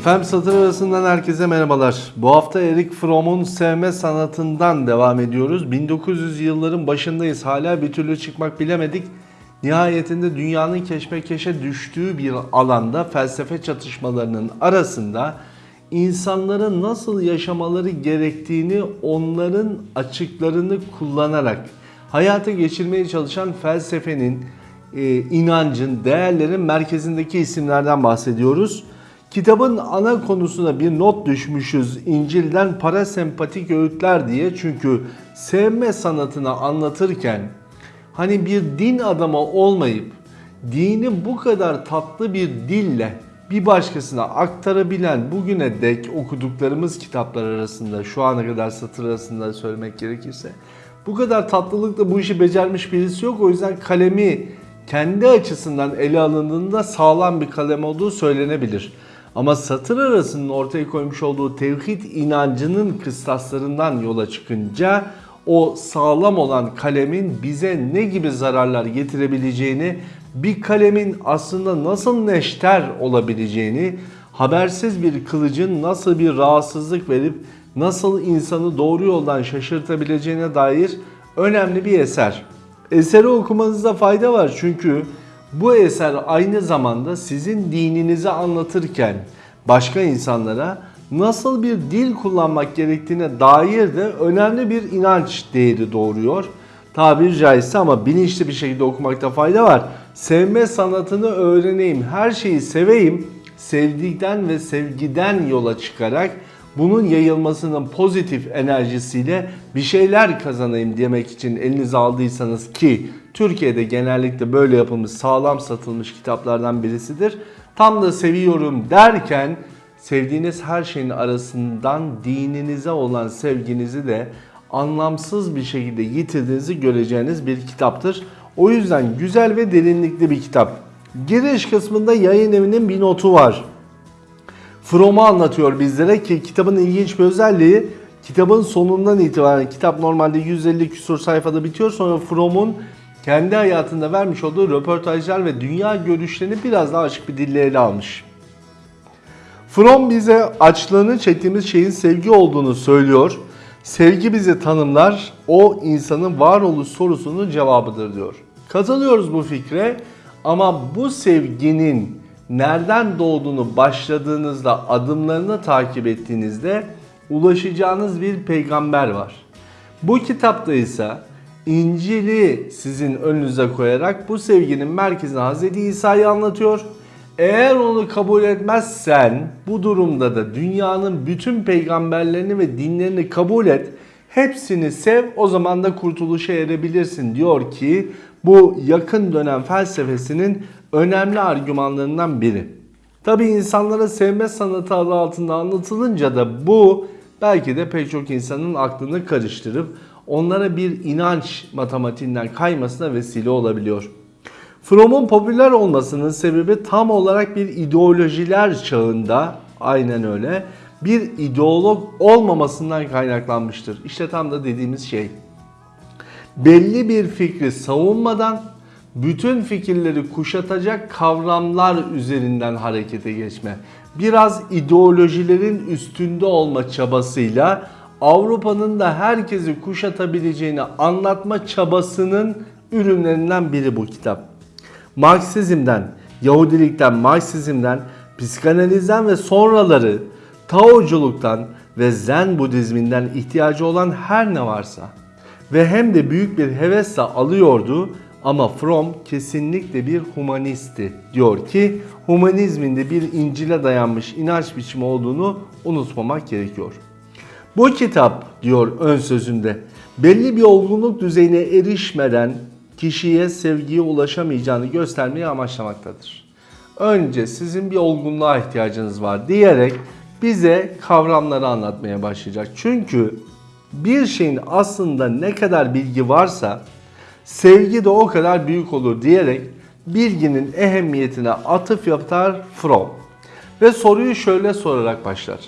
Efendim satır arasından herkese merhabalar. Bu hafta Erik Fromm'un sevme sanatından devam ediyoruz. 1900 yılların başındayız. Hala bir türlü çıkmak bilemedik. Nihayetinde dünyanın keşmekeşe düştüğü bir alanda felsefe çatışmalarının arasında insanların nasıl yaşamaları gerektiğini onların açıklarını kullanarak hayata geçirmeye çalışan felsefenin, e, inancın, değerlerin merkezindeki isimlerden bahsediyoruz. Kitabın ana konusuna bir not düşmüşüz İncil'den parasempatik öğütler diye. Çünkü sevme sanatını anlatırken hani bir din adamı olmayıp dini bu kadar tatlı bir dille bir başkasına aktarabilen bugüne dek okuduklarımız kitaplar arasında şu ana kadar satır arasında söylemek gerekirse bu kadar tatlılıkla bu işi becermiş birisi yok. O yüzden kalemi kendi açısından ele alındığında sağlam bir kalem olduğu söylenebilir. Ama satır arasının ortaya koymuş olduğu tevhid inancının kıstaslarından yola çıkınca o sağlam olan kalemin bize ne gibi zararlar getirebileceğini, bir kalemin aslında nasıl neşter olabileceğini, habersiz bir kılıcın nasıl bir rahatsızlık verip nasıl insanı doğru yoldan şaşırtabileceğine dair önemli bir eser. Eseri okumanızda fayda var çünkü bu eser aynı zamanda sizin dininizi anlatırken başka insanlara nasıl bir dil kullanmak gerektiğine dair de önemli bir inanç değeri doğuruyor. Tabiri caizse ama bilinçli bir şekilde okumakta fayda var. Sevme sanatını öğreneyim, her şeyi seveyim, sevdikten ve sevgiden yola çıkarak bunun yayılmasının pozitif enerjisiyle bir şeyler kazanayım demek için elinize aldıysanız ki Türkiye'de genellikle böyle yapılmış sağlam satılmış kitaplardan birisidir. Tam da seviyorum derken sevdiğiniz her şeyin arasından dininize olan sevginizi de anlamsız bir şekilde yitirdiğinizi göreceğiniz bir kitaptır. O yüzden güzel ve derinlikli bir kitap. Giriş kısmında yayın evinin bir notu var. Fromm'u anlatıyor bizlere ki kitabın ilginç bir özelliği kitabın sonundan itibaren kitap normalde 150 küsur sayfada bitiyor. Sonra Fromm'un kendi hayatında vermiş olduğu röportajlar ve dünya görüşlerini biraz daha açık bir dille ele almış. Fromm bize açlığını çektiğimiz şeyin sevgi olduğunu söylüyor. Sevgi bizi tanımlar, o insanın varoluş sorusunun cevabıdır diyor. Katılıyoruz bu fikre ama bu sevginin nereden doğduğunu başladığınızda, adımlarını takip ettiğinizde ulaşacağınız bir peygamber var. Bu kitapta ise İncil'i sizin önünüze koyarak bu sevginin merkezine Hz. İsa'yı anlatıyor. Eğer onu kabul etmezsen bu durumda da dünyanın bütün peygamberlerini ve dinlerini kabul et. Hepsini sev o zaman da kurtuluşa erebilirsin diyor ki bu yakın dönem felsefesinin önemli argümanlarından biri. Tabi insanlara sevme sanatı adı altında anlatılınca da bu belki de pek çok insanın aklını karıştırıp onlara bir inanç matematiğinden kaymasına vesile olabiliyor. Fromm'un popüler olmasının sebebi tam olarak bir ideolojiler çağında aynen öyle bir ideolog olmamasından kaynaklanmıştır. İşte tam da dediğimiz şey. Belli bir fikri savunmadan bütün fikirleri kuşatacak kavramlar üzerinden harekete geçme. Biraz ideolojilerin üstünde olma çabasıyla Avrupa'nın da herkesi kuşatabileceğini anlatma çabasının ürünlerinden biri bu kitap. Marksizmden, Yahudilikten, Marksizmden, psikanalizden ve sonraları Taoculuktan ve Zen Budizminden ihtiyacı olan her ne varsa ve hem de büyük bir hevesle alıyordu ama Fromm kesinlikle bir humanisti. Diyor ki humanizmin de bir İncil'e dayanmış inanç biçimi olduğunu unutmamak gerekiyor. Bu kitap diyor ön sözünde belli bir olgunluk düzeyine erişmeden kişiye sevgiye ulaşamayacağını göstermeyi amaçlamaktadır. Önce sizin bir olgunluğa ihtiyacınız var diyerek bize kavramları anlatmaya başlayacak. Çünkü bir şeyin aslında ne kadar bilgi varsa sevgi de o kadar büyük olur diyerek bilginin ehemmiyetine atıf yapar Fromm. Ve soruyu şöyle sorarak başlar.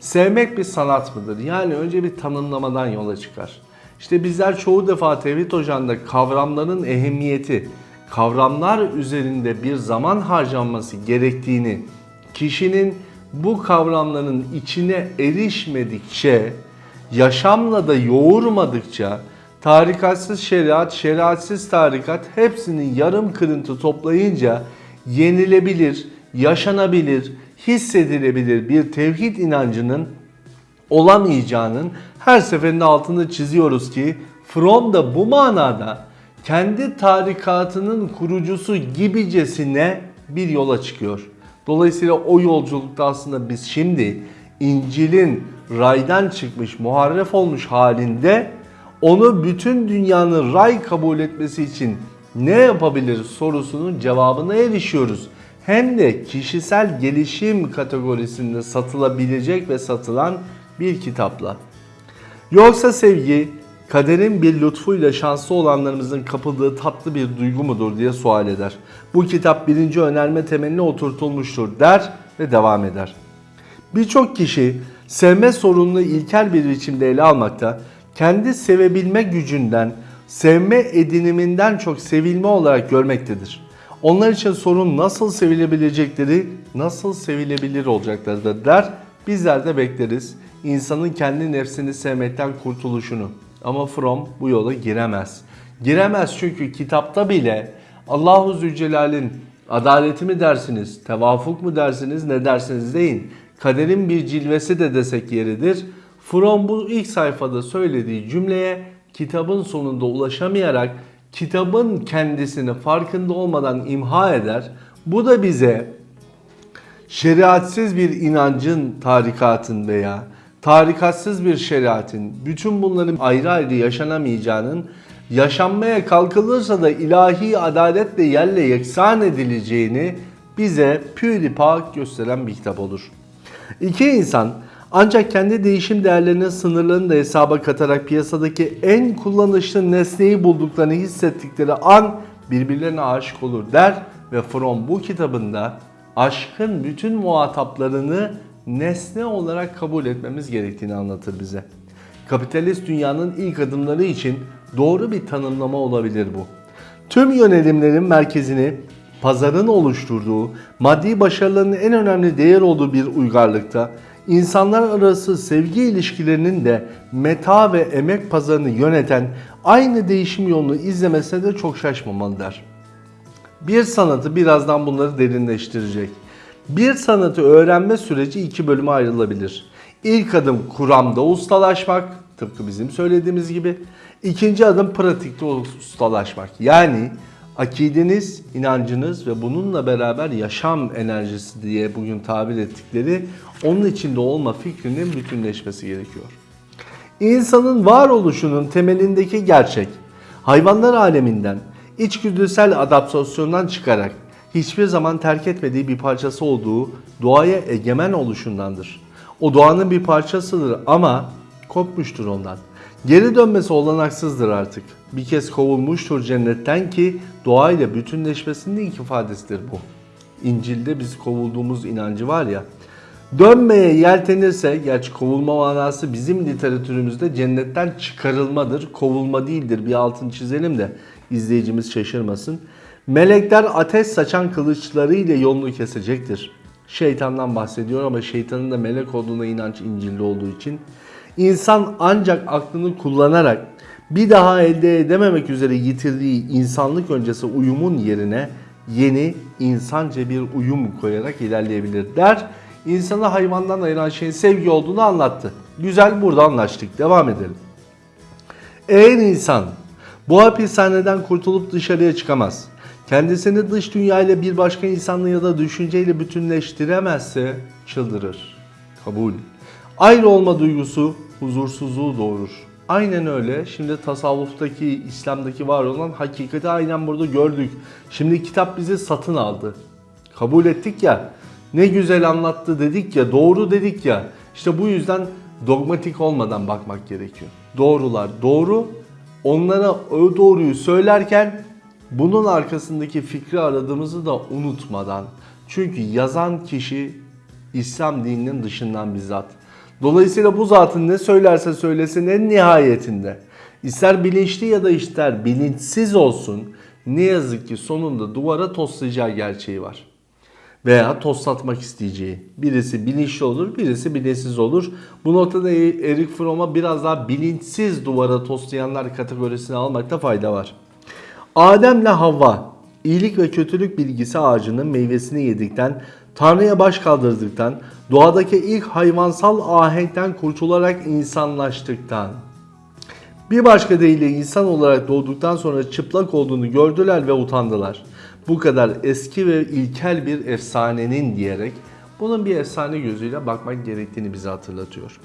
Sevmek bir sanat mıdır? Yani önce bir tanımlamadan yola çıkar. İşte bizler çoğu defa Tevhid Hoca'nda kavramların ehemmiyeti, kavramlar üzerinde bir zaman harcanması gerektiğini, kişinin bu kavramların içine erişmedikçe, yaşamla da yoğurmadıkça tarikatsız şeriat, şeriatsız tarikat hepsinin yarım kırıntı toplayınca yenilebilir, yaşanabilir, hissedilebilir bir tevhid inancının olamayacağının her seferinde altını çiziyoruz ki Fromm da bu manada kendi tarikatının kurucusu gibicesine bir yola çıkıyor. Dolayısıyla o yolculukta aslında biz şimdi İncil'in raydan çıkmış, muharref olmuş halinde onu bütün dünyanın ray kabul etmesi için ne yapabilir sorusunun cevabına erişiyoruz. Hem de kişisel gelişim kategorisinde satılabilecek ve satılan bir kitapla. Yoksa sevgi kaderin bir lütfuyla şanslı olanlarımızın kapıldığı tatlı bir duygu mudur diye sual eder. Bu kitap birinci önerme temeline oturtulmuştur der ve devam eder. Birçok kişi sevme sorununu ilkel bir biçimde ele almakta, kendi sevebilme gücünden, sevme ediniminden çok sevilme olarak görmektedir. Onlar için sorun nasıl sevilebilecekleri, nasıl sevilebilir olacaklarıdır der. Bizler de bekleriz insanın kendi nefsini sevmekten kurtuluşunu. Ama Fromm bu yola giremez. Giremez çünkü kitapta bile Allahu Zülcelal'in adaleti mi dersiniz, tevafuk mu dersiniz, ne dersiniz deyin. Kaderin bir cilvesi de desek yeridir. Fromm bu ilk sayfada söylediği cümleye kitabın sonunda ulaşamayarak kitabın kendisini farkında olmadan imha eder. Bu da bize şeriatsiz bir inancın, tarikatın veya tarikatsız bir şeriatın bütün bunların ayrı ayrı yaşanamayacağının yaşanmaya kalkılırsa da ilahi adaletle yerle yeksan edileceğini bize pür pak gösteren bir kitap olur. İki insan ancak kendi değişim değerlerinin sınırlarını da hesaba katarak piyasadaki en kullanışlı nesneyi bulduklarını hissettikleri an birbirlerine aşık olur der ve Fromm bu kitabında aşkın bütün muhataplarını nesne olarak kabul etmemiz gerektiğini anlatır bize. Kapitalist dünyanın ilk adımları için doğru bir tanımlama olabilir bu. Tüm yönelimlerin merkezini pazarın oluşturduğu, maddi başarıların en önemli değer olduğu bir uygarlıkta insanlar arası sevgi ilişkilerinin de meta ve emek pazarını yöneten aynı değişim yolunu izlemesine de çok şaşmamalı. Bir sanatı birazdan bunları derinleştirecek. Bir sanatı öğrenme süreci iki bölüme ayrılabilir. İlk adım kuramda ustalaşmak, tıpkı bizim söylediğimiz gibi. İkinci adım pratikte ustalaşmak. Yani akideniz, inancınız ve bununla beraber yaşam enerjisi diye bugün tabir ettikleri onun içinde olma fikrinin bütünleşmesi gerekiyor. İnsanın varoluşunun temelindeki gerçek, hayvanlar aleminden, içgüdüsel adaptasyondan çıkarak hiçbir zaman terk etmediği bir parçası olduğu doğaya egemen oluşundandır. O doğanın bir parçasıdır ama kopmuştur ondan. Geri dönmesi olanaksızdır artık. Bir kez kovulmuştur cennetten ki doğayla bütünleşmesinin ilk ifadesidir bu. İncil'de biz kovulduğumuz inancı var ya. Dönmeye yeltenirse, gerçi kovulma manası bizim literatürümüzde cennetten çıkarılmadır, kovulma değildir. Bir altını çizelim de izleyicimiz şaşırmasın. Melekler ateş saçan kılıçlarıyla yolunu kesecektir. Şeytandan bahsediyor ama şeytanın da melek olduğuna inanç İncil'de olduğu için. İnsan ancak aklını kullanarak bir daha elde edememek üzere yitirdiği insanlık öncesi uyumun yerine yeni insanca bir uyum koyarak ilerleyebilir der. İnsanı hayvandan ayıran şeyin sevgi olduğunu anlattı. Güzel burada anlaştık. Devam edelim. Eğer insan bu hapishaneden kurtulup dışarıya çıkamaz kendisini dış dünya ile bir başka insanla ya da düşünceyle bütünleştiremezse çıldırır. Kabul. Ayrı olma duygusu huzursuzluğu doğurur. Aynen öyle. Şimdi tasavvuftaki, İslam'daki var olan hakikati aynen burada gördük. Şimdi kitap bizi satın aldı. Kabul ettik ya. Ne güzel anlattı dedik ya, doğru dedik ya. İşte bu yüzden dogmatik olmadan bakmak gerekiyor. Doğrular doğru. Onlara o doğruyu söylerken bunun arkasındaki fikri aradığımızı da unutmadan. Çünkü yazan kişi İslam dininin dışından bizzat. Dolayısıyla bu zatın ne söylerse söylesin en nihayetinde ister bilinçli ya da ister bilinçsiz olsun ne yazık ki sonunda duvara toslayacağı gerçeği var. veya toslatmak isteyeceği. Birisi bilinçli olur, birisi bilinçsiz olur. Bu noktada E- Erik Fromm'a biraz daha bilinçsiz duvara toslayanlar kategorisine almakta fayda var. Adem'le Havva iyilik ve kötülük bilgisi ağacının meyvesini yedikten, Tanrı'ya baş kaldırdıktan, doğadaki ilk hayvansal ahenkten kurtularak insanlaştıktan, bir başka deyiyle insan olarak doğduktan sonra çıplak olduğunu gördüler ve utandılar. Bu kadar eski ve ilkel bir efsanenin diyerek bunun bir efsane gözüyle bakmak gerektiğini bize hatırlatıyor.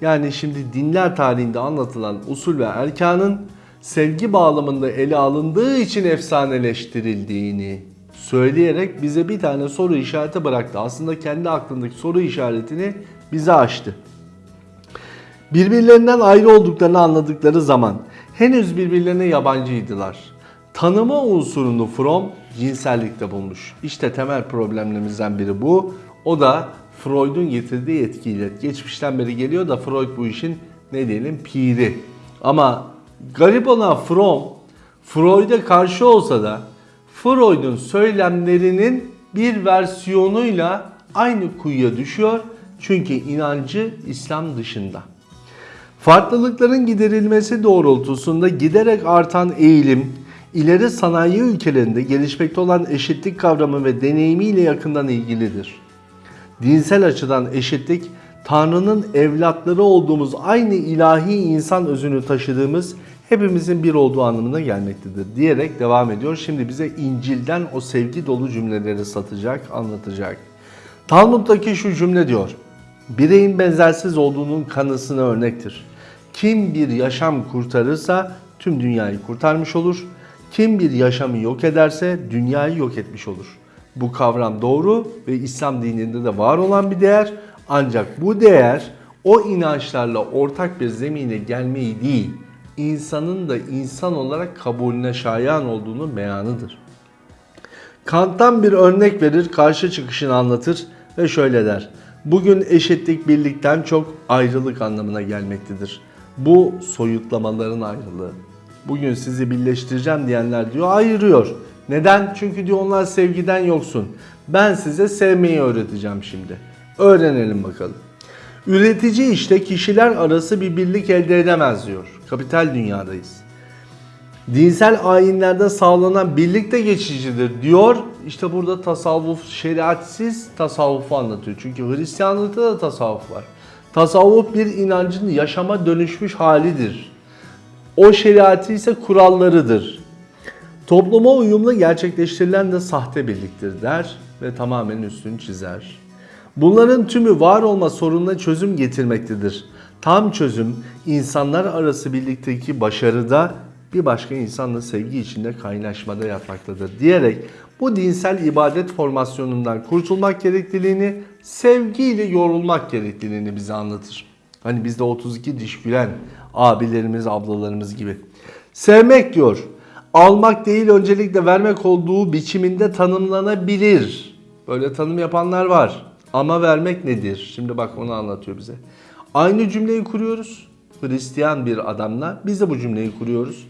Yani şimdi dinler tarihinde anlatılan usul ve erkanın sevgi bağlamında ele alındığı için efsaneleştirildiğini söyleyerek bize bir tane soru işareti bıraktı. Aslında kendi aklındaki soru işaretini bize açtı. Birbirlerinden ayrı olduklarını anladıkları zaman henüz birbirlerine yabancıydılar. Tanıma unsurunu Fromm cinsellikte bulmuş. İşte temel problemlerimizden biri bu. O da Freud'un getirdiği etkiyle. Geçmişten beri geliyor da Freud bu işin ne diyelim piri. Ama garip olan Fromm Freud'a karşı olsa da Freud'un söylemlerinin bir versiyonuyla aynı kuyuya düşüyor. Çünkü inancı İslam dışında. Farklılıkların giderilmesi doğrultusunda giderek artan eğilim, ileri sanayi ülkelerinde gelişmekte olan eşitlik kavramı ve deneyimiyle yakından ilgilidir. Dinsel açıdan eşitlik, Tanrı'nın evlatları olduğumuz aynı ilahi insan özünü taşıdığımız hepimizin bir olduğu anlamına gelmektedir diyerek devam ediyor. Şimdi bize İncil'den o sevgi dolu cümleleri satacak, anlatacak. Talmud'daki şu cümle diyor. Bireyin benzersiz olduğunun kanısına örnektir. Kim bir yaşam kurtarırsa tüm dünyayı kurtarmış olur. Kim bir yaşamı yok ederse dünyayı yok etmiş olur. Bu kavram doğru ve İslam dininde de var olan bir değer. Ancak bu değer o inançlarla ortak bir zemine gelmeyi değil, insanın da insan olarak kabulüne şayan olduğunu beyanıdır. Kant'tan bir örnek verir, karşı çıkışını anlatır ve şöyle der. Bugün eşitlik birlikten çok ayrılık anlamına gelmektedir. Bu soyutlamaların ayrılığı. Bugün sizi birleştireceğim diyenler diyor ayırıyor. Neden? Çünkü diyor onlar sevgiden yoksun. Ben size sevmeyi öğreteceğim şimdi. Öğrenelim bakalım. Üretici işte kişiler arası bir birlik elde edemez diyor. Kapital dünyadayız dinsel ayinlerde sağlanan birlikte geçicidir diyor. İşte burada tasavvuf, şeriatsiz tasavvufu anlatıyor. Çünkü Hristiyanlıkta da tasavvuf var. Tasavvuf bir inancın yaşama dönüşmüş halidir. O şeriatı ise kurallarıdır. Topluma uyumlu gerçekleştirilen de sahte birliktir der ve tamamen üstünü çizer. Bunların tümü var olma sorununa çözüm getirmektedir. Tam çözüm insanlar arası birlikteki başarıda bir başka insanla sevgi içinde kaynaşmada yatmaktadır diyerek bu dinsel ibadet formasyonundan kurtulmak gerekliliğini, sevgiyle yorulmak gerekliliğini bize anlatır. Hani bizde 32 diş gülen abilerimiz, ablalarımız gibi. Sevmek diyor, almak değil öncelikle vermek olduğu biçiminde tanımlanabilir. Böyle tanım yapanlar var. Ama vermek nedir? Şimdi bak onu anlatıyor bize. Aynı cümleyi kuruyoruz. Hristiyan bir adamla biz de bu cümleyi kuruyoruz.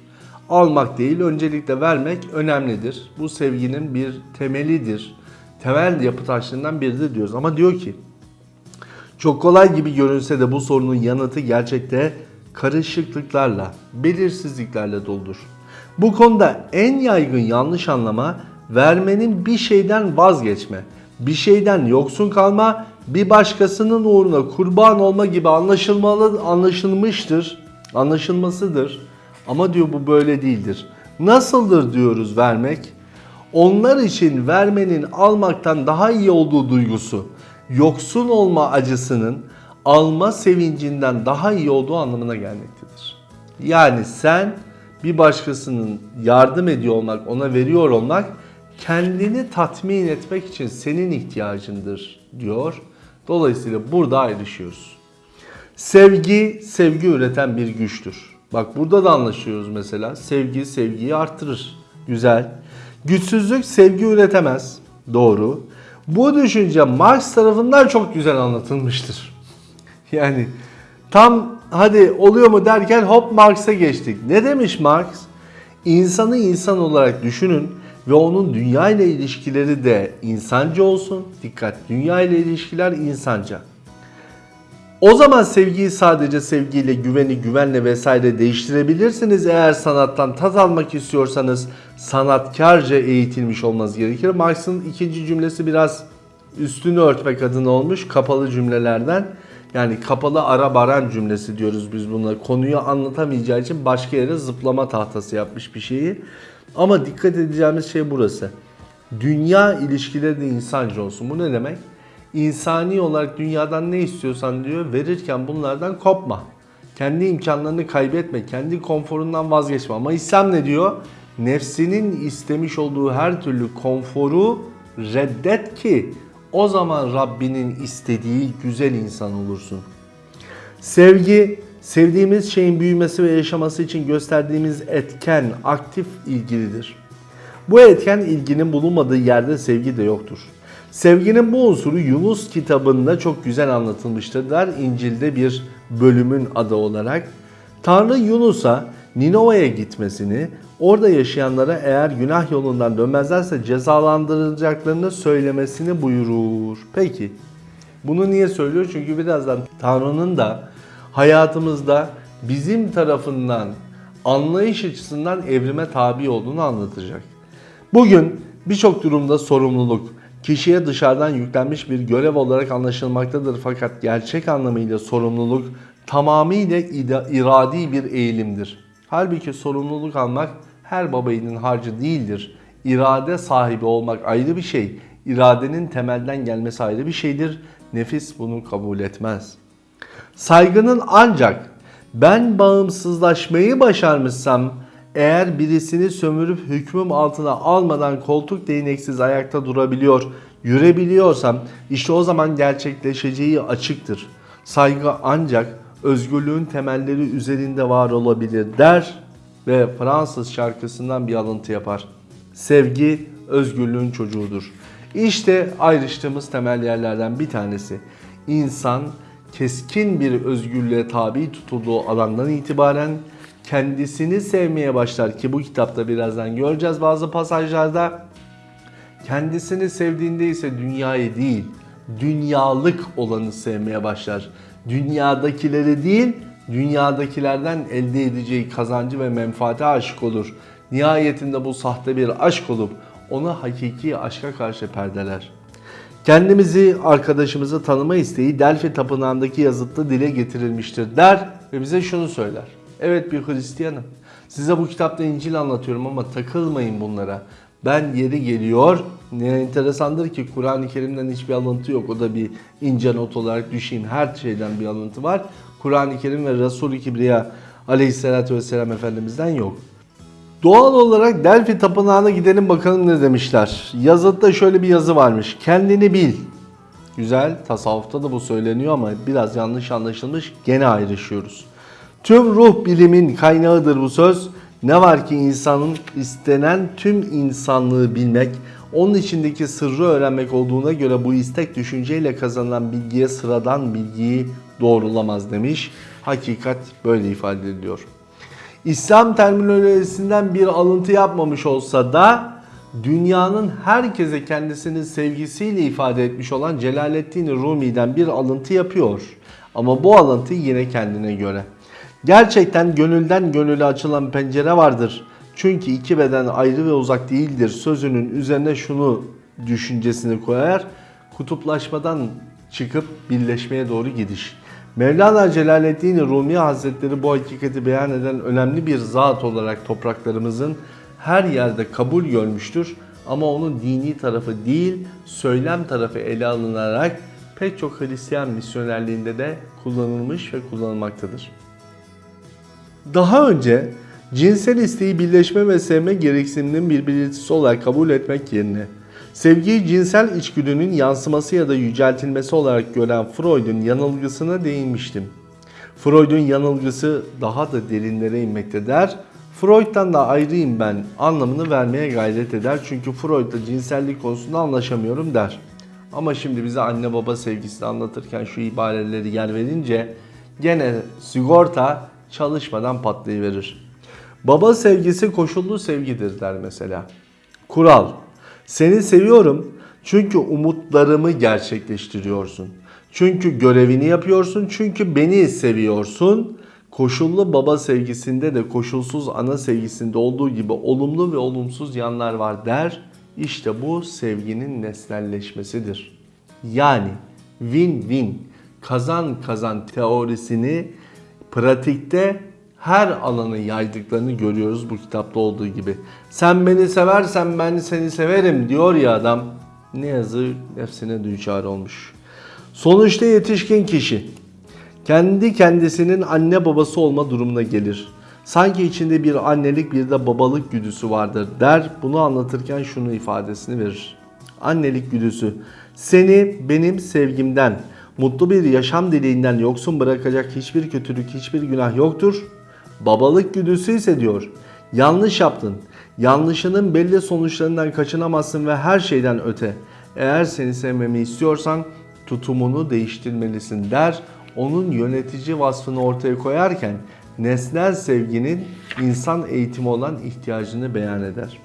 Almak değil, öncelikle vermek önemlidir. Bu sevginin bir temelidir. Temel yapı taşlarından biridir diyoruz. Ama diyor ki, çok kolay gibi görünse de bu sorunun yanıtı gerçekte karışıklıklarla, belirsizliklerle doludur. Bu konuda en yaygın yanlış anlama vermenin bir şeyden vazgeçme, bir şeyden yoksun kalma, bir başkasının uğruna kurban olma gibi anlaşılmalı anlaşılmıştır, anlaşılmasıdır. Ama diyor bu böyle değildir. Nasıldır diyoruz vermek? Onlar için vermenin almaktan daha iyi olduğu duygusu, yoksun olma acısının alma sevincinden daha iyi olduğu anlamına gelmektedir. Yani sen bir başkasının yardım ediyor olmak, ona veriyor olmak kendini tatmin etmek için senin ihtiyacındır diyor. Dolayısıyla burada ayrışıyoruz. Sevgi, sevgi üreten bir güçtür. Bak burada da anlaşıyoruz mesela. Sevgi, sevgiyi arttırır. Güzel. Güçsüzlük sevgi üretemez. Doğru. Bu düşünce Marx tarafından çok güzel anlatılmıştır. Yani tam hadi oluyor mu derken hop Marx'a geçtik. Ne demiş Marx? İnsanı insan olarak düşünün. Ve onun dünya ile ilişkileri de insanca olsun. Dikkat, dünya ile ilişkiler insanca. O zaman sevgiyi sadece sevgiyle, güveni güvenle vesaire değiştirebilirsiniz. Eğer sanattan tat almak istiyorsanız sanatkarca eğitilmiş olmanız gerekir. Marx'ın ikinci cümlesi biraz üstünü örtmek adına olmuş kapalı cümlelerden. Yani kapalı ara baran cümlesi diyoruz biz buna. Konuyu anlatamayacağı için başka yere zıplama tahtası yapmış bir şeyi. Ama dikkat edeceğimiz şey burası. Dünya ilişkileri de insanca olsun. Bu ne demek? İnsani olarak dünyadan ne istiyorsan diyor verirken bunlardan kopma. Kendi imkanlarını kaybetme, kendi konforundan vazgeçme. Ama İslam ne diyor? Nefsinin istemiş olduğu her türlü konforu reddet ki o zaman Rabbinin istediği güzel insan olursun. Sevgi, sevdiğimiz şeyin büyümesi ve yaşaması için gösterdiğimiz etken, aktif ilgilidir. Bu etken ilginin bulunmadığı yerde sevgi de yoktur. Sevginin bu unsuru Yunus kitabında çok güzel anlatılmıştır der İncil'de bir bölümün adı olarak. Tanrı Yunus'a Ninova'ya gitmesini, orada yaşayanlara eğer günah yolundan dönmezlerse cezalandırılacaklarını söylemesini buyurur. Peki bunu niye söylüyor? Çünkü birazdan Tanrı'nın da hayatımızda bizim tarafından anlayış açısından evrime tabi olduğunu anlatacak. Bugün birçok durumda sorumluluk kişiye dışarıdan yüklenmiş bir görev olarak anlaşılmaktadır fakat gerçek anlamıyla sorumluluk tamamıyla iradi bir eğilimdir. Halbuki sorumluluk almak her babayının harcı değildir. İrade sahibi olmak ayrı bir şey. İradenin temelden gelmesi ayrı bir şeydir. Nefis bunu kabul etmez. Saygının ancak ben bağımsızlaşmayı başarmışsam eğer birisini sömürüp hükmüm altına almadan koltuk değneksiz ayakta durabiliyor, yürebiliyorsam işte o zaman gerçekleşeceği açıktır. Saygı ancak özgürlüğün temelleri üzerinde var olabilir der ve Fransız şarkısından bir alıntı yapar. Sevgi özgürlüğün çocuğudur. İşte ayrıştığımız temel yerlerden bir tanesi. İnsan keskin bir özgürlüğe tabi tutulduğu alandan itibaren kendisini sevmeye başlar ki bu kitapta birazdan göreceğiz bazı pasajlarda. Kendisini sevdiğinde ise dünyayı değil, dünyalık olanı sevmeye başlar. Dünyadakileri değil, dünyadakilerden elde edeceği kazancı ve menfaate aşık olur. Nihayetinde bu sahte bir aşk olup onu hakiki aşka karşı perdeler. Kendimizi, arkadaşımızı tanıma isteği Delphi Tapınağı'ndaki yazıtta dile getirilmiştir der ve bize şunu söyler. Evet bir Hristiyanım. Size bu kitapta İncil anlatıyorum ama takılmayın bunlara. Ben yeri geliyor. Ne enteresandır ki Kur'an-ı Kerim'den hiçbir alıntı yok. O da bir ince not olarak düşeyim. Her şeyden bir alıntı var. Kur'an-ı Kerim ve Resul-i Kibriya aleyhissalatü vesselam Efendimiz'den yok. Doğal olarak Delphi Tapınağı'na gidelim bakalım ne demişler. Yazıtta şöyle bir yazı varmış. Kendini bil. Güzel. Tasavvufta da bu söyleniyor ama biraz yanlış anlaşılmış. Gene ayrışıyoruz. Tüm ruh bilimin kaynağıdır bu söz. Ne var ki insanın istenen tüm insanlığı bilmek, onun içindeki sırrı öğrenmek olduğuna göre bu istek düşünceyle kazanılan bilgiye sıradan bilgiyi doğrulamaz demiş. Hakikat böyle ifade ediliyor. İslam terminolojisinden bir alıntı yapmamış olsa da dünyanın herkese kendisinin sevgisiyle ifade etmiş olan Celaleddin Rumi'den bir alıntı yapıyor. Ama bu alıntı yine kendine göre. Gerçekten gönülden gönüle açılan pencere vardır. Çünkü iki beden ayrı ve uzak değildir. Sözünün üzerine şunu düşüncesini koyar. Kutuplaşmadan çıkıp birleşmeye doğru gidiş. Mevlana Celaleddin Rumi Hazretleri bu hakikati beyan eden önemli bir zat olarak topraklarımızın her yerde kabul görmüştür. Ama onun dini tarafı değil, söylem tarafı ele alınarak pek çok Hristiyan misyonerliğinde de kullanılmış ve kullanılmaktadır. Daha önce cinsel isteği birleşme ve sevme gereksiniminin bir belirtisi olarak kabul etmek yerine sevgiyi cinsel içgüdünün yansıması ya da yüceltilmesi olarak gören Freud'un yanılgısına değinmiştim. Freud'un yanılgısı daha da derinlere inmekte der. Freud'dan da ayrıyım ben anlamını vermeye gayret eder. Çünkü Freud'la cinsellik konusunda anlaşamıyorum der. Ama şimdi bize anne baba sevgisini anlatırken şu ibareleri yer verince gene sigorta çalışmadan patlayıverir. Baba sevgisi koşullu sevgidir der mesela. Kural. Seni seviyorum çünkü umutlarımı gerçekleştiriyorsun. Çünkü görevini yapıyorsun. Çünkü beni seviyorsun. Koşullu baba sevgisinde de koşulsuz ana sevgisinde olduğu gibi olumlu ve olumsuz yanlar var der. İşte bu sevginin nesnelleşmesidir. Yani win-win kazan kazan teorisini pratikte her alanı yaydıklarını görüyoruz bu kitapta olduğu gibi. Sen beni seversen ben seni severim diyor ya adam. Ne yazık nefsine düçar olmuş. Sonuçta yetişkin kişi kendi kendisinin anne babası olma durumuna gelir. Sanki içinde bir annelik bir de babalık güdüsü vardır der. Bunu anlatırken şunu ifadesini verir. Annelik güdüsü seni benim sevgimden, mutlu bir yaşam dileğinden yoksun bırakacak hiçbir kötülük, hiçbir günah yoktur. Babalık güdüsü ise diyor, yanlış yaptın. Yanlışının belli sonuçlarından kaçınamazsın ve her şeyden öte. Eğer seni sevmemi istiyorsan tutumunu değiştirmelisin der. Onun yönetici vasfını ortaya koyarken nesnel sevginin insan eğitimi olan ihtiyacını beyan eder.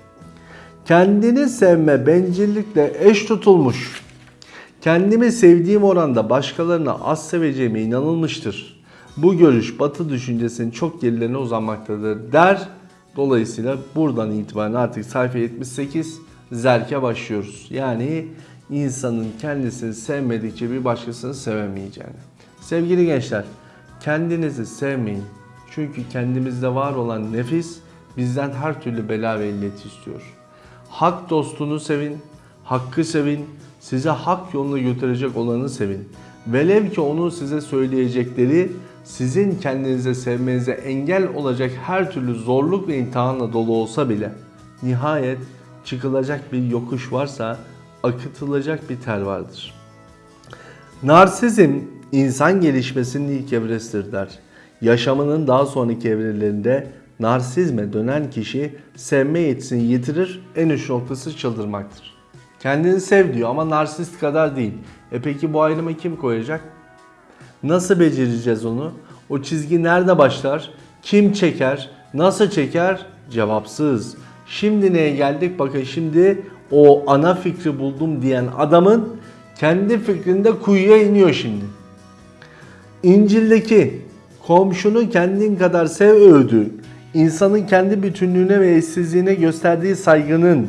Kendini sevme bencillikle eş tutulmuş. Kendimi sevdiğim oranda başkalarını az seveceğime inanılmıştır. Bu görüş batı düşüncesinin çok gerilerine uzanmaktadır der. Dolayısıyla buradan itibaren artık sayfa 78 zerke başlıyoruz. Yani insanın kendisini sevmedikçe bir başkasını sevemeyeceğini. Sevgili gençler, kendinizi sevmeyin. Çünkü kendimizde var olan nefis bizden her türlü bela ve illet istiyor. Hak dostunu sevin, hakkı sevin, size hak yoluna götürecek olanı sevin. Velev ki onun size söyleyecekleri sizin kendinize sevmenize engel olacak her türlü zorluk ve imtihanla dolu olsa bile nihayet çıkılacak bir yokuş varsa akıtılacak bir tel vardır. Narsizm insan gelişmesinin ilk evresidir der. Yaşamının daha sonraki evrelerinde narsizme dönen kişi sevme yetisini yitirir, en üst noktası çıldırmaktır. Kendini sev diyor ama narsist kadar değil. E peki bu ayrımı kim koyacak? Nasıl becereceğiz onu? O çizgi nerede başlar? Kim çeker? Nasıl çeker? Cevapsız. Şimdi neye geldik? Bakın şimdi o ana fikri buldum diyen adamın kendi fikrinde kuyuya iniyor şimdi. İncil'deki komşunu kendin kadar sev öğüdü, insanın kendi bütünlüğüne ve eşsizliğine gösterdiği saygının,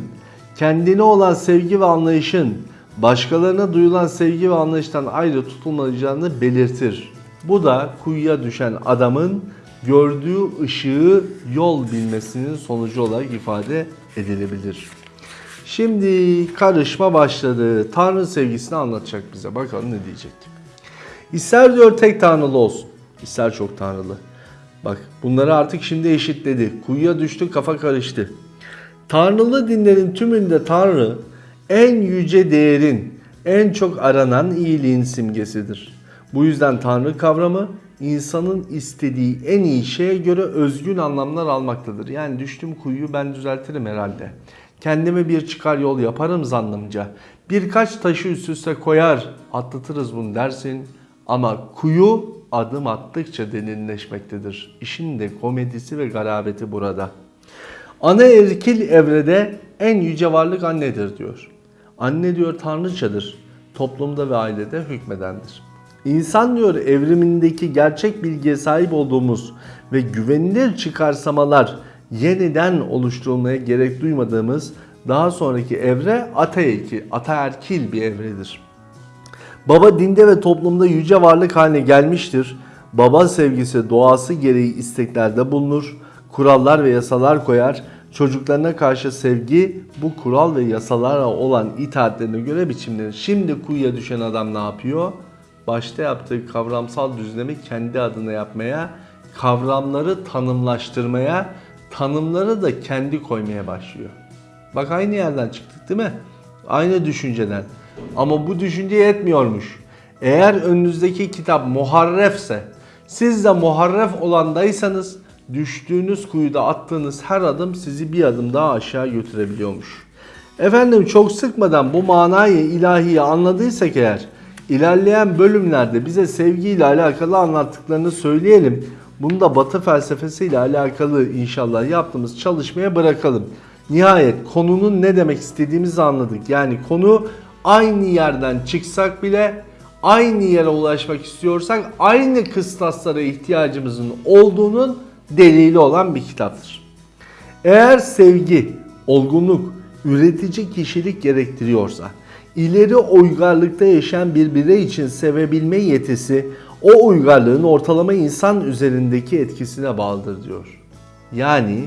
kendine olan sevgi ve anlayışın, başkalarına duyulan sevgi ve anlayıştan ayrı tutulmayacağını belirtir. Bu da kuyuya düşen adamın gördüğü ışığı yol bilmesinin sonucu olarak ifade edilebilir. Şimdi karışma başladı. Tanrı sevgisini anlatacak bize. Bakalım ne diyecek. İster diyor tek tanrılı olsun. ister çok tanrılı. Bak bunları artık şimdi eşitledi. Kuyuya düştü kafa karıştı. Tanrılı dinlerin tümünde Tanrı en yüce değerin, en çok aranan iyiliğin simgesidir. Bu yüzden Tanrı kavramı insanın istediği en iyi şeye göre özgün anlamlar almaktadır. Yani düştüm kuyuyu ben düzeltirim herhalde. Kendime bir çıkar yol yaparım zannımca. Birkaç taşı üst üste koyar atlatırız bunu dersin. Ama kuyu adım attıkça derinleşmektedir. İşin de komedisi ve garabeti burada. Ana erkil evrede en yüce varlık annedir diyor. Anne diyor tanrıçadır. Toplumda ve ailede hükmedendir. İnsan diyor evrimindeki gerçek bilgiye sahip olduğumuz ve güvenilir çıkarsamalar yeniden oluşturulmaya gerek duymadığımız daha sonraki evre ataerkil, ataerkil bir evredir. Baba dinde ve toplumda yüce varlık haline gelmiştir. Baba sevgisi doğası gereği isteklerde bulunur. Kurallar ve yasalar koyar. Çocuklarına karşı sevgi bu kural ve yasalara olan itaatlerine göre biçimlenir. Şimdi kuyuya düşen adam ne yapıyor? Başta yaptığı kavramsal düzlemi kendi adına yapmaya, kavramları tanımlaştırmaya, tanımları da kendi koymaya başlıyor. Bak aynı yerden çıktık değil mi? Aynı düşünceden. Ama bu düşünce yetmiyormuş. Eğer önünüzdeki kitap muharrefse, siz de muharref olandaysanız düştüğünüz kuyuda attığınız her adım sizi bir adım daha aşağı götürebiliyormuş. Efendim çok sıkmadan bu manayı ilahiyi anladıysak eğer ilerleyen bölümlerde bize sevgiyle alakalı anlattıklarını söyleyelim. Bunu da batı felsefesiyle alakalı inşallah yaptığımız çalışmaya bırakalım. Nihayet konunun ne demek istediğimizi anladık. Yani konu aynı yerden çıksak bile aynı yere ulaşmak istiyorsak aynı kıstaslara ihtiyacımızın olduğunun delili olan bir kitaptır. Eğer sevgi, olgunluk, üretici kişilik gerektiriyorsa, ileri uygarlıkta yaşayan bir birey için sevebilme yetisi o uygarlığın ortalama insan üzerindeki etkisine bağlıdır diyor. Yani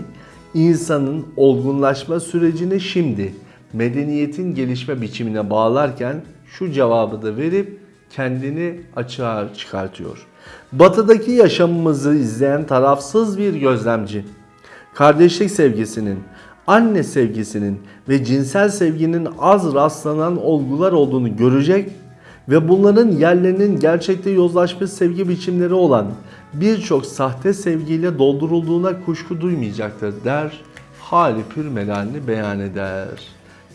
insanın olgunlaşma sürecini şimdi medeniyetin gelişme biçimine bağlarken şu cevabı da verip kendini açığa çıkartıyor. Batıdaki yaşamımızı izleyen tarafsız bir gözlemci kardeşlik sevgisinin, anne sevgisinin ve cinsel sevginin az rastlanan olgular olduğunu görecek ve bunların yerlerinin gerçekte yozlaşmış sevgi biçimleri olan birçok sahte sevgiyle doldurulduğuna kuşku duymayacaktır der. Hali pür melalini beyan eder.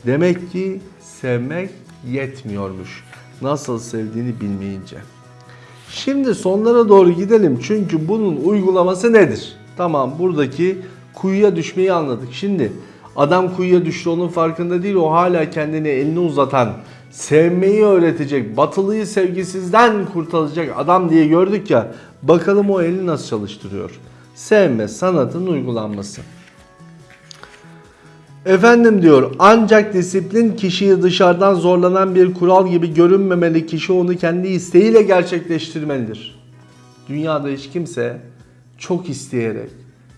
Demek ki sevmek yetmiyormuş. Nasıl sevdiğini bilmeyince. Şimdi sonlara doğru gidelim çünkü bunun uygulaması nedir? Tamam buradaki kuyuya düşmeyi anladık. Şimdi adam kuyuya düştü onun farkında değil o hala kendini elini uzatan sevmeyi öğretecek batılıyı sevgisizden kurtaracak adam diye gördük ya bakalım o eli nasıl çalıştırıyor. Sevme sanatın uygulanması. Efendim diyor ancak disiplin kişiyi dışarıdan zorlanan bir kural gibi görünmemeli kişi onu kendi isteğiyle gerçekleştirmelidir. Dünyada hiç kimse çok isteyerek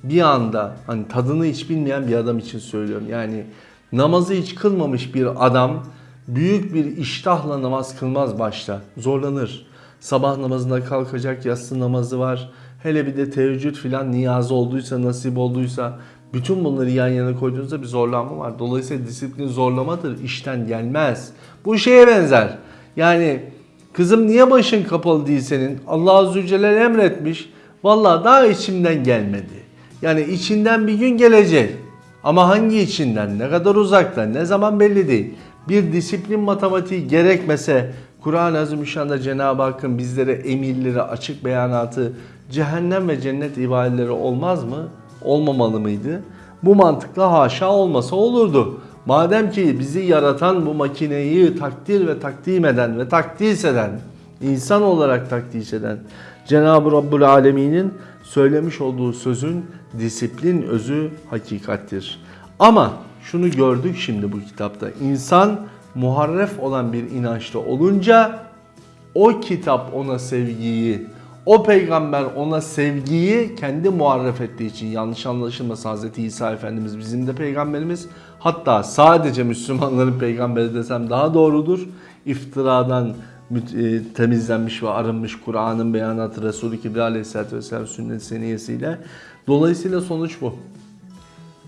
bir anda hani tadını hiç bilmeyen bir adam için söylüyorum. Yani namazı hiç kılmamış bir adam büyük bir iştahla namaz kılmaz başta. Zorlanır. Sabah namazına kalkacak yatsı namazı var. Hele bir de teheccüd filan niyazı olduysa, nasip olduysa bütün bunları yan yana koyduğunuzda bir zorlanma var. Dolayısıyla disiplin zorlamadır. işten gelmez. Bu şeye benzer. Yani kızım niye başın kapalı değil senin? Allah Azze Celle emretmiş. Vallahi daha içimden gelmedi. Yani içinden bir gün gelecek. Ama hangi içinden, ne kadar uzaktan, ne zaman belli değil. Bir disiplin matematiği gerekmese Kur'an-ı Azimüşşan'da Cenab-ı Hakk'ın bizlere emirleri, açık beyanatı, cehennem ve cennet ibadeleri olmaz mı? Olmamalı mıydı? Bu mantıkla haşa olmasa olurdu. Madem ki bizi yaratan bu makineyi takdir ve takdim eden ve takdis eden, insan olarak takdis eden Cenab-ı Rabbul Alemin'in söylemiş olduğu sözün disiplin özü hakikattir. Ama şunu gördük şimdi bu kitapta. İnsan muharref olan bir inançta olunca o kitap ona sevgiyi, o peygamber ona sevgiyi kendi muharref ettiği için yanlış anlaşılmasın Hz. İsa Efendimiz bizim de peygamberimiz. Hatta sadece Müslümanların peygamberi desem daha doğrudur. İftiradan e, temizlenmiş ve arınmış Kur'an'ın beyanatı Resulü Kibri Aleyhisselatü Vesselam sünnet seniyesiyle. Dolayısıyla sonuç bu.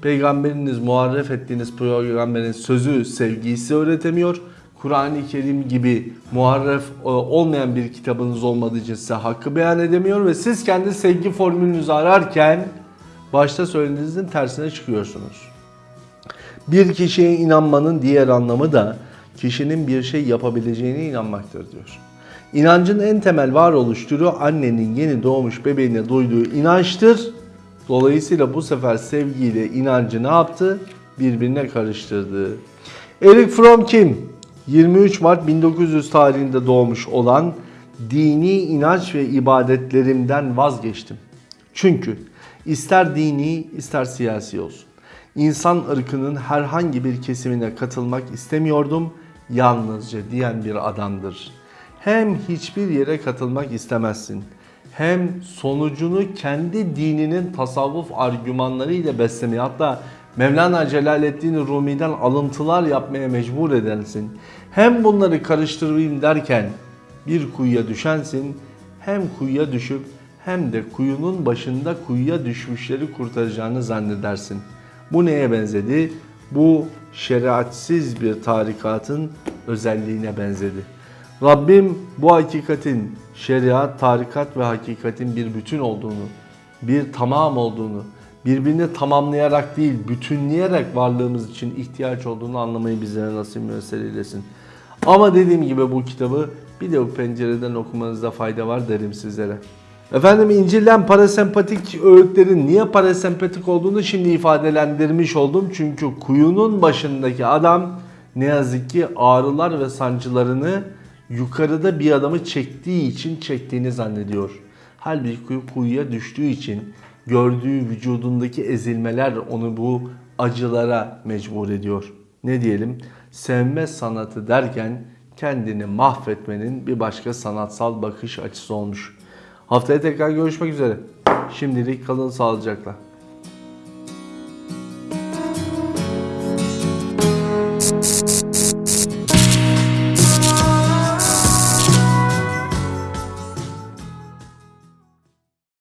Peygamberiniz muharref ettiğiniz peygamberin sözü, sevgisi öğretemiyor. Kur'an-ı Kerim gibi muharref e, olmayan bir kitabınız olmadığı için size hakkı beyan edemiyor ve siz kendi sevgi formülünüzü ararken başta söylediğinizin tersine çıkıyorsunuz. Bir kişiye inanmanın diğer anlamı da kişinin bir şey yapabileceğine inanmaktır diyor. İnancın en temel varoluş türü annenin yeni doğmuş bebeğine duyduğu inançtır. Dolayısıyla bu sefer sevgiyle inancı ne yaptı? Birbirine karıştırdı. Eric Fromm kim? 23 Mart 1900 tarihinde doğmuş olan dini inanç ve ibadetlerimden vazgeçtim. Çünkü ister dini ister siyasi olsun. İnsan ırkının herhangi bir kesimine katılmak istemiyordum yalnızca diyen bir adamdır. Hem hiçbir yere katılmak istemezsin hem sonucunu kendi dininin tasavvuf argümanlarıyla beslemeye hatta Mevlana Celaleddin Rumi'den alıntılar yapmaya mecbur edensin. Hem bunları karıştırayım derken bir kuyuya düşensin hem kuyuya düşüp hem de kuyunun başında kuyuya düşmüşleri kurtaracağını zannedersin. Bu neye benzedi? Bu şeriatsiz bir tarikatın özelliğine benzedi. Rabbim bu hakikatin şeriat, tarikat ve hakikatin bir bütün olduğunu, bir tamam olduğunu, birbirini tamamlayarak değil, bütünleyerek varlığımız için ihtiyaç olduğunu anlamayı bizlere nasip müessel eylesin. Ama dediğim gibi bu kitabı bir de bu pencereden okumanızda fayda var derim sizlere. Efendim İncil'den parasempatik öğütlerin niye parasempatik olduğunu şimdi ifadelendirmiş oldum. Çünkü kuyunun başındaki adam ne yazık ki ağrılar ve sancılarını yukarıda bir adamı çektiği için çektiğini zannediyor. Halbuki kuyu kuyuya düştüğü için gördüğü vücudundaki ezilmeler onu bu acılara mecbur ediyor. Ne diyelim? Sevme sanatı derken kendini mahvetmenin bir başka sanatsal bakış açısı olmuş. Haftaya tekrar görüşmek üzere. Şimdilik kalın sağlıcakla.